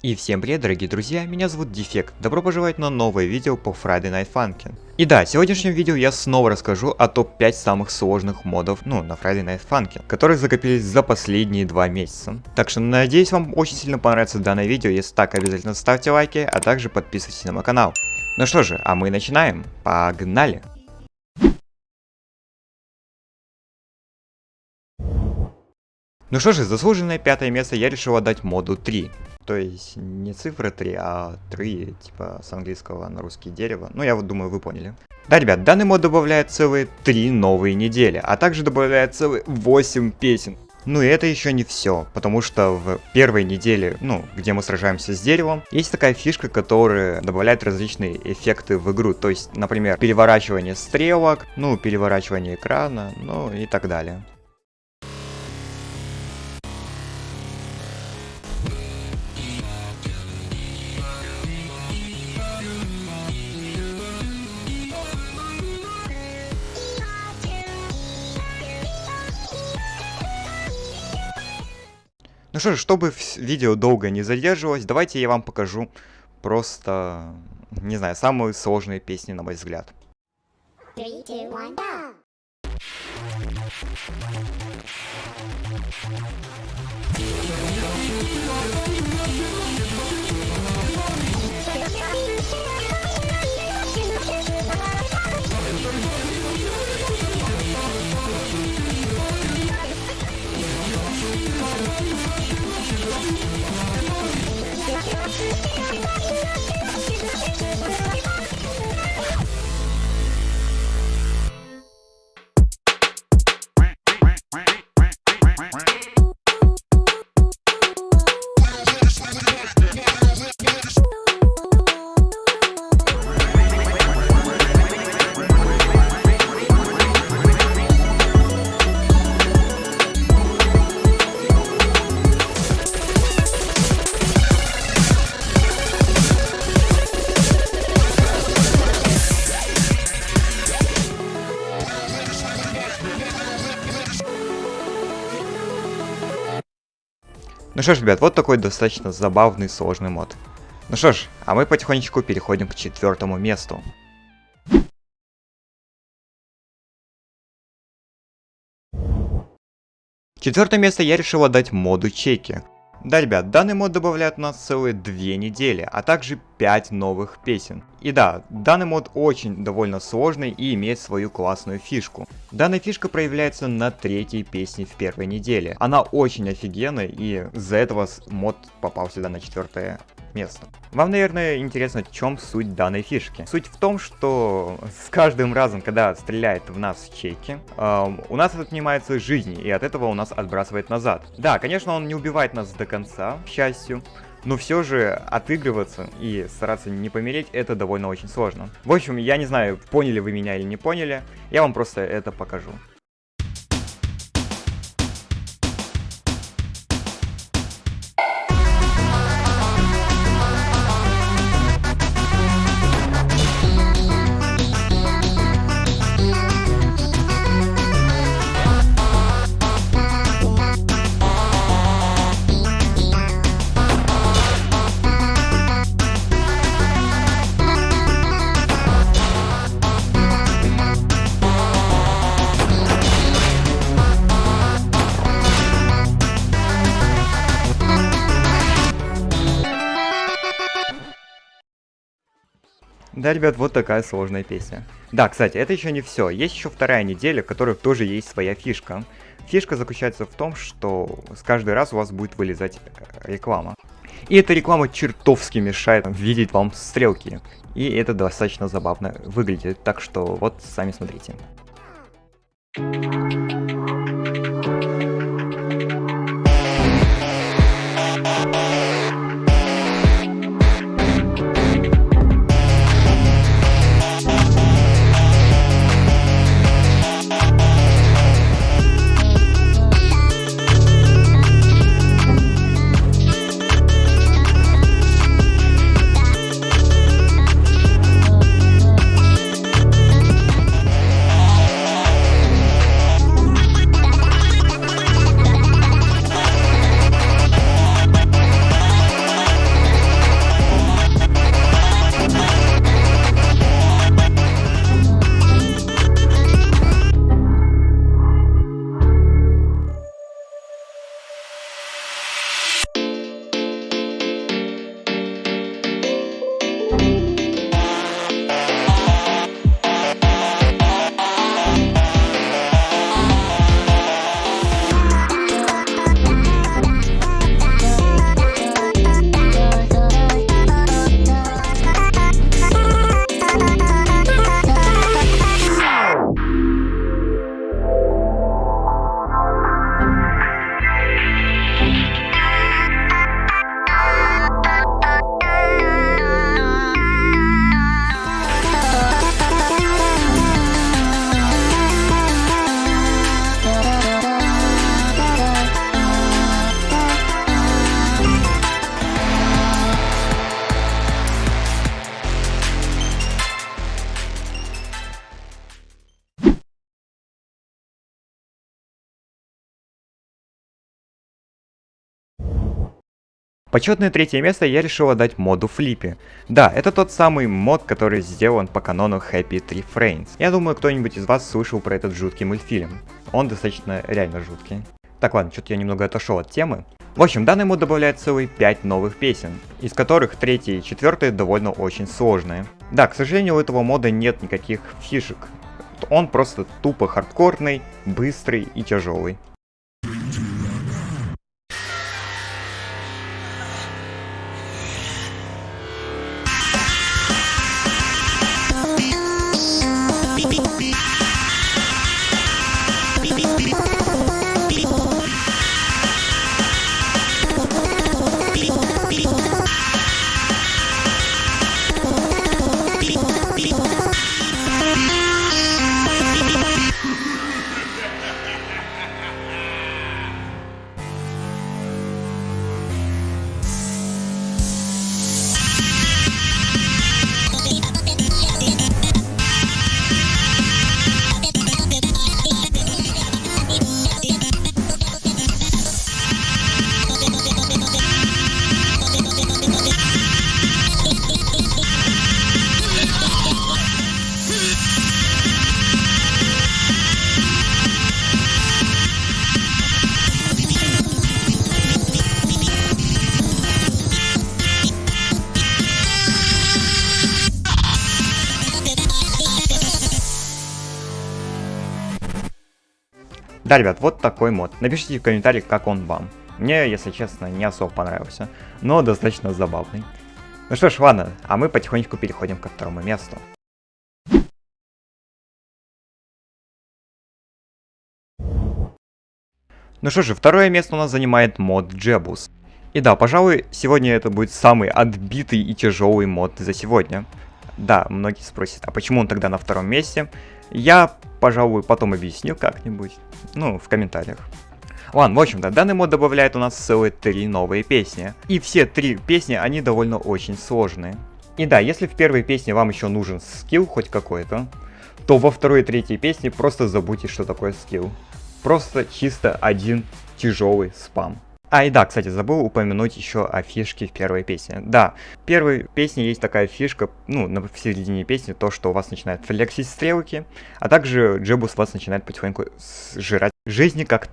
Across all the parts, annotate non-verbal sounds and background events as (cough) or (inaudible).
И всем привет, дорогие друзья, меня зовут Дефект, добро пожаловать на новое видео по Friday Night Funkin'. И да, в сегодняшнем видео я снова расскажу о топ-5 самых сложных модов, ну, на Friday Night Funkin', которые закопились за последние два месяца. Так что надеюсь вам очень сильно понравится данное видео, если так, обязательно ставьте лайки, а также подписывайтесь на мой канал. Ну что же, а мы начинаем, погнали! Ну что же, заслуженное пятое место я решил отдать моду 3. То есть не цифра 3, а 3, типа с английского на русский дерево. Ну я вот думаю, вы поняли. Да, ребят, данный мод добавляет целые 3 новые недели, а также добавляет целые 8 песен. Ну и это еще не все, потому что в первой неделе, ну, где мы сражаемся с деревом, есть такая фишка, которая добавляет различные эффекты в игру. То есть, например, переворачивание стрелок, ну, переворачивание экрана, ну и так далее. Ну что ж, чтобы видео долго не задерживалось, давайте я вам покажу просто, не знаю, самые сложные песни, на мой взгляд. Three, two, one, go! Ну что ж, ребят, вот такой достаточно забавный сложный мод. Ну что ж, а мы потихонечку переходим к четвертому месту. Четвертое место я решил отдать моду чеки. Да, ребят, данный мод добавляет у нас целые две недели, а также 5 новых песен. И да, данный мод очень довольно сложный и имеет свою классную фишку. Данная фишка проявляется на третьей песне в первой неделе. Она очень офигенная и из-за этого мод попал сюда на четвертое место. Вам, наверное, интересно, в чем суть данной фишки. Суть в том, что с каждым разом, когда стреляет в нас чеки, э, у нас отнимается жизни, и от этого у нас отбрасывает назад. Да, конечно, он не убивает нас до конца, к счастью, но все же отыгрываться и стараться не помереть, это довольно очень сложно. В общем, я не знаю, поняли вы меня или не поняли, я вам просто это покажу. Да, ребят, вот такая сложная песня. Да, кстати, это еще не все. Есть еще вторая неделя, в которой тоже есть своя фишка. Фишка заключается в том, что с каждый раз у вас будет вылезать реклама. И эта реклама чертовски мешает видеть вам стрелки. И это достаточно забавно выглядит, так что вот сами смотрите. Почетное третье место я решил отдать моду Флиппи. Да, это тот самый мод, который сделан по канону Happy Tree Friends. Я думаю, кто-нибудь из вас слышал про этот жуткий мультфильм. Он достаточно реально жуткий. Так, ладно, что-то я немного отошел от темы. В общем, данный мод добавляет целые 5 новых песен, из которых третья и четвертая довольно очень сложные. Да, к сожалению, у этого мода нет никаких фишек. Он просто тупо хардкорный, быстрый и тяжелый. Да, ребят, вот такой мод. Напишите в комментариях, как он вам. Мне, если честно, не особо понравился, но достаточно забавный. Ну что ж, ладно, а мы потихонечку переходим ко второму месту. Ну что же, второе место у нас занимает мод Джебус. И да, пожалуй, сегодня это будет самый отбитый и тяжелый мод за сегодня. Да, многие спросят, а почему он тогда на втором месте? Я, пожалуй, потом объясню как-нибудь, ну, в комментариях. Ладно, в общем-то, данный мод добавляет у нас целые три новые песни. И все три песни, они довольно очень сложные. И да, если в первой песне вам еще нужен скилл хоть какой-то, то во второй и третьей песне просто забудьте, что такое скилл. Просто чисто один тяжелый спам. А и да, кстати, забыл упомянуть еще о фишке в первой песне. Да, в первой песне есть такая фишка, ну, на, в середине песни, то, что у вас начинают флексить стрелки, а также Джебус вас начинает потихоньку сжирать жизни как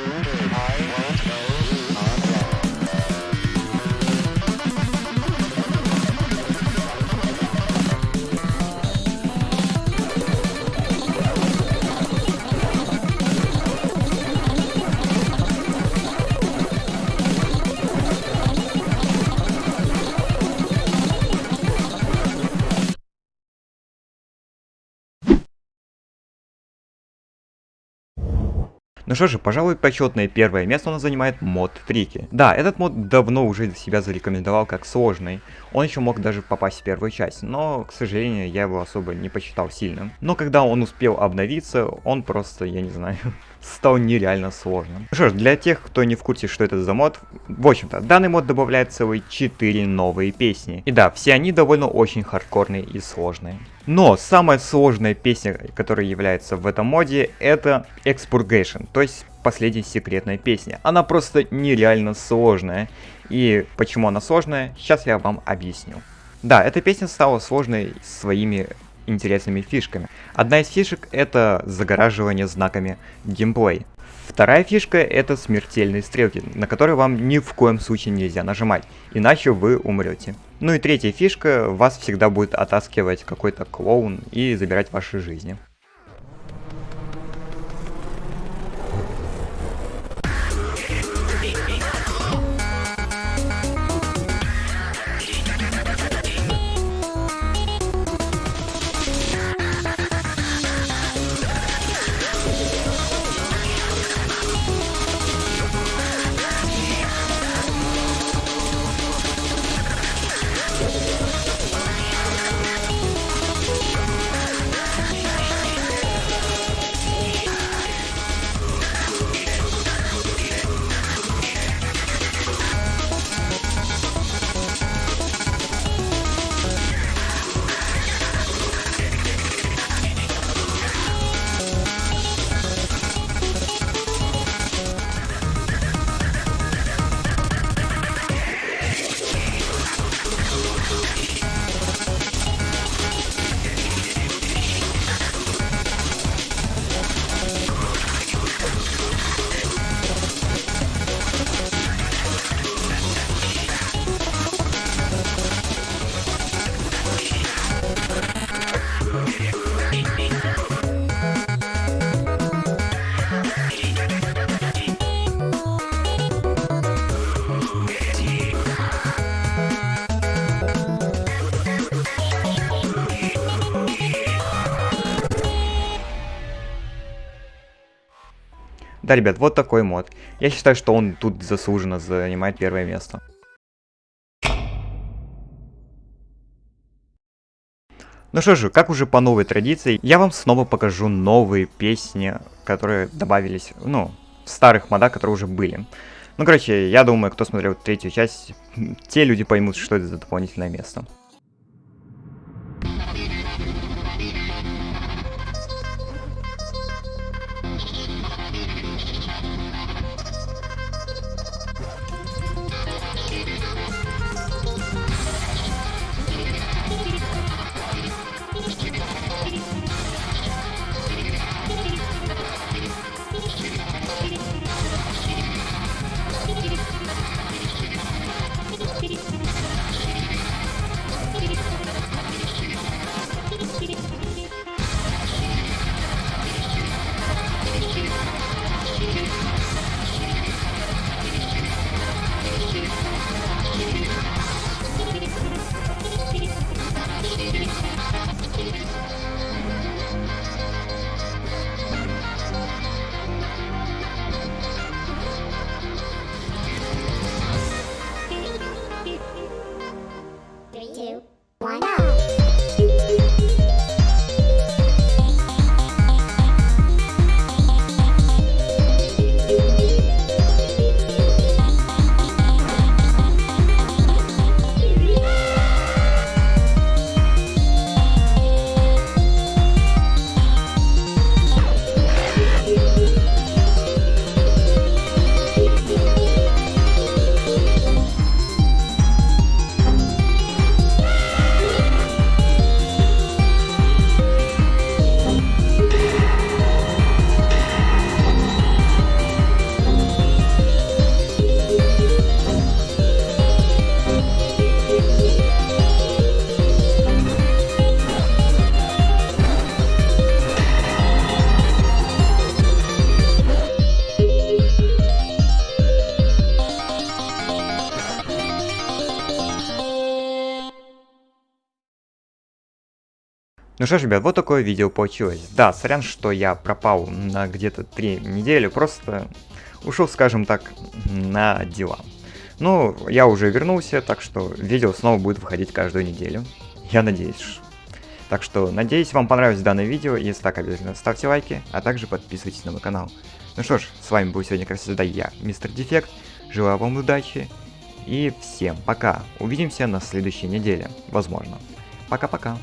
I won't go. Ну что же, пожалуй, почетное первое место у нас занимает мод Трики. Да, этот мод давно уже себя зарекомендовал как сложный. Он еще мог даже попасть в первую часть, но, к сожалению, я его особо не посчитал сильным. Но когда он успел обновиться, он просто, я не знаю, (laughs) стал нереально сложным. Ну что ж, для тех, кто не в курсе, что это за мод, в общем-то, данный мод добавляет целые 4 новые песни. И да, все они довольно очень хардкорные и сложные. Но самая сложная песня, которая является в этом моде, это Expurgation, то есть последняя секретная песня. Она просто нереально сложная. И почему она сложная, сейчас я вам объясню. Да, эта песня стала сложной своими интересными фишками. Одна из фишек это загораживание знаками геймплей. Вторая фишка это смертельные стрелки, на которые вам ни в коем случае нельзя нажимать, иначе вы умрете. Ну и третья фишка, вас всегда будет оттаскивать какой-то клоун и забирать ваши жизни. Да, ребят, вот такой мод. Я считаю, что он тут заслуженно занимает первое место. Ну что же, как уже по новой традиции, я вам снова покажу новые песни, которые добавились, ну, в старых модах, которые уже были. Ну, короче, я думаю, кто смотрел третью часть, (laughs) те люди поймут, что это за дополнительное место. Ну что ж, ребят, вот такое видео получилось. Да, сорян, что я пропал на где-то 3 недели, просто ушел, скажем так, на дела. Ну, я уже вернулся, так что видео снова будет выходить каждую неделю. Я надеюсь. Так что, надеюсь, вам понравилось данное видео. Если так, обязательно ставьте лайки, а также подписывайтесь на мой канал. Ну что ж, с вами был сегодня, как всегда, я, Мистер Дефект. Желаю вам удачи и всем пока. Увидимся на следующей неделе, возможно. Пока-пока.